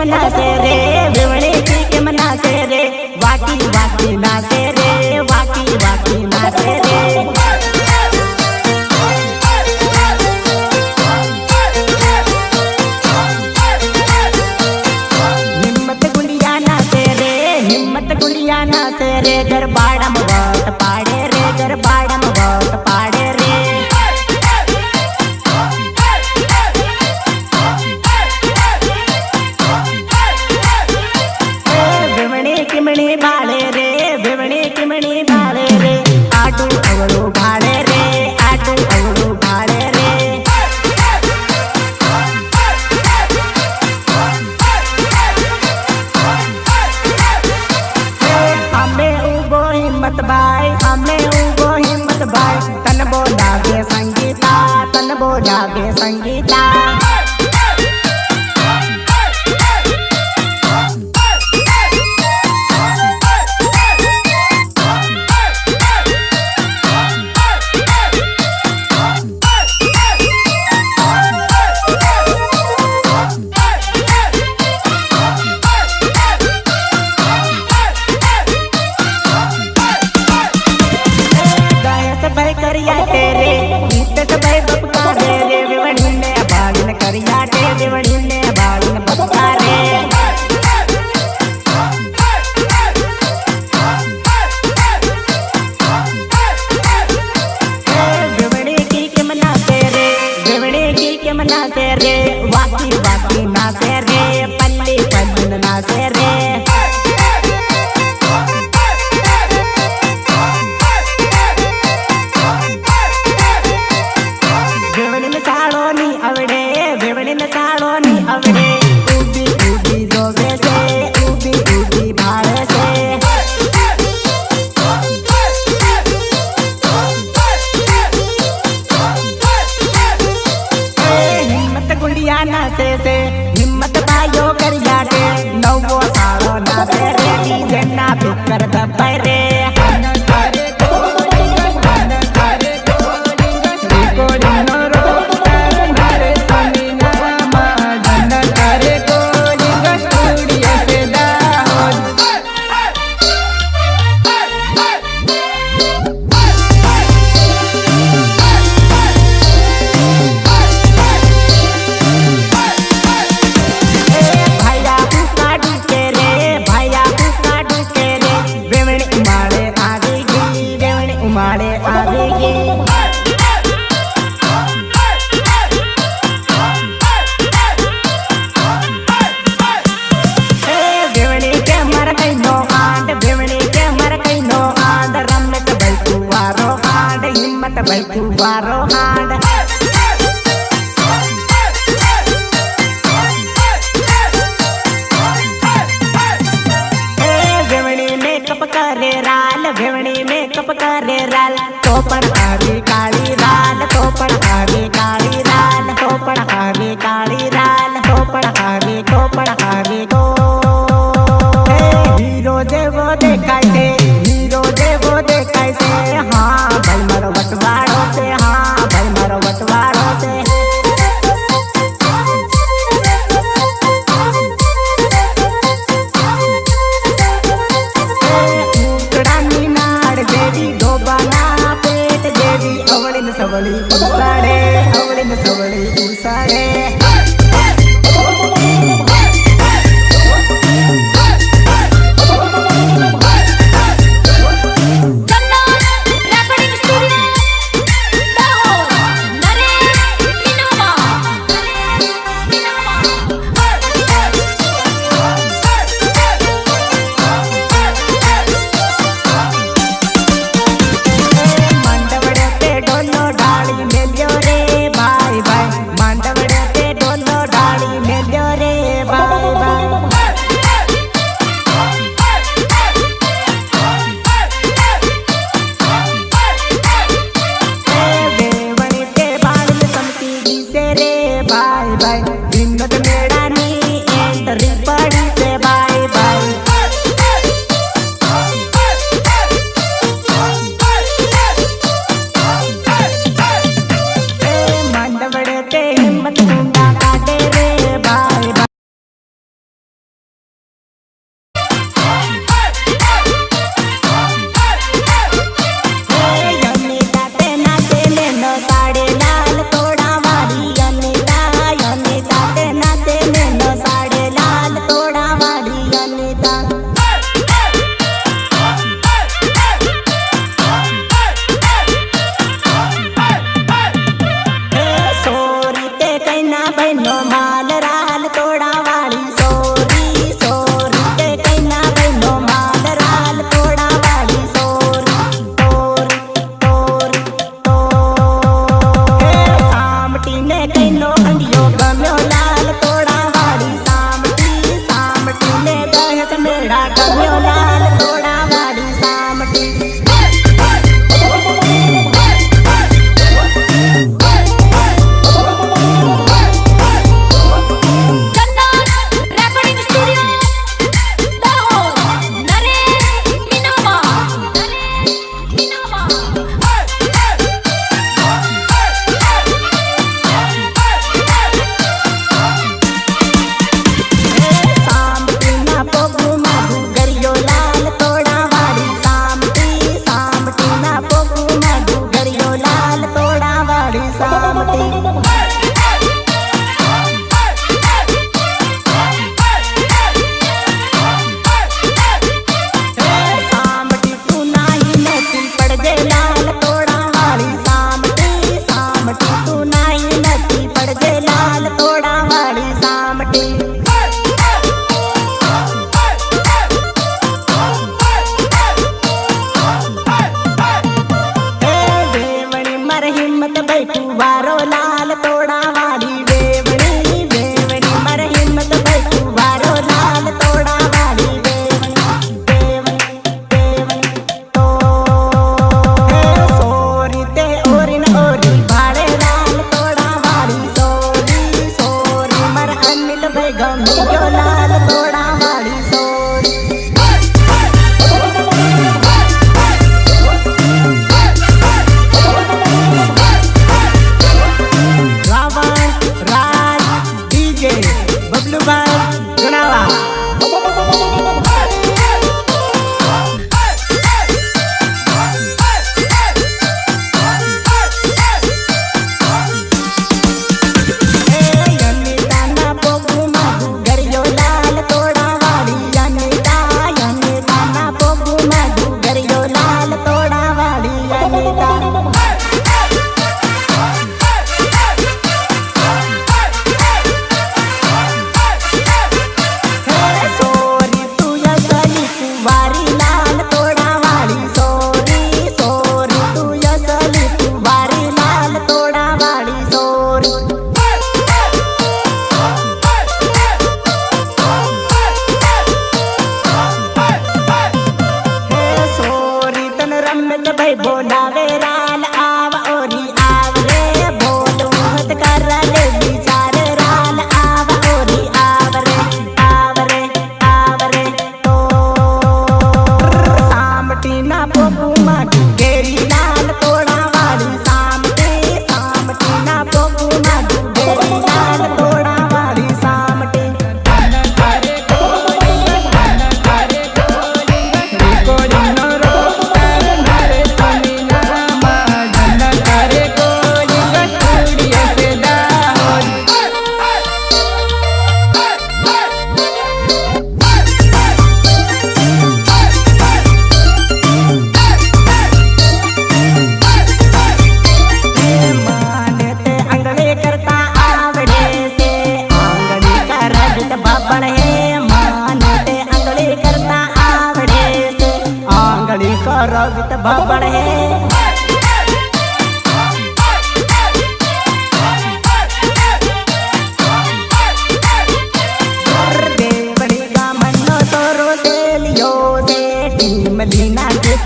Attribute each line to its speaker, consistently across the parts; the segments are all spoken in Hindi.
Speaker 1: मना से रे भ्रमणे के मना से रे वाकी वाकी ना से रे वाकी वाकी ना से रे। देवी गोपाला पेट देवी अवलिन सवली उसारे अवलिन सवली उसारे।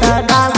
Speaker 1: the dog